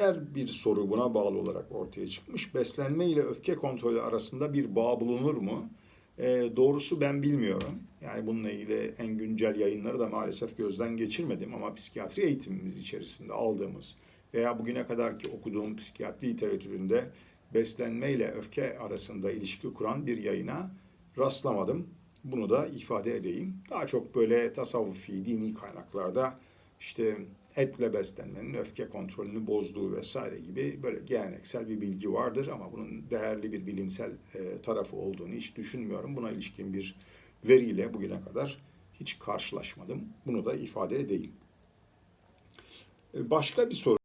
Diğer bir soru buna bağlı olarak ortaya çıkmış. Beslenme ile öfke kontrolü arasında bir bağ bulunur mu? E, doğrusu ben bilmiyorum. Yani bununla ilgili en güncel yayınları da maalesef gözden geçirmedim ama psikiyatri eğitimimiz içerisinde aldığımız veya bugüne kadarki okuduğum psikiyatri literatüründe beslenme ile öfke arasında ilişki kuran bir yayına rastlamadım. Bunu da ifade edeyim. Daha çok böyle tasavvufi, dini kaynaklarda işte etle beslenmenin öfke kontrolünü bozduğu vesaire gibi böyle geleneksel bir bilgi vardır ama bunun değerli bir bilimsel e, tarafı olduğunu hiç düşünmüyorum. Buna ilişkin bir veriyle bugüne kadar hiç karşılaşmadım. Bunu da ifade edeyim. E, Başka bir soru.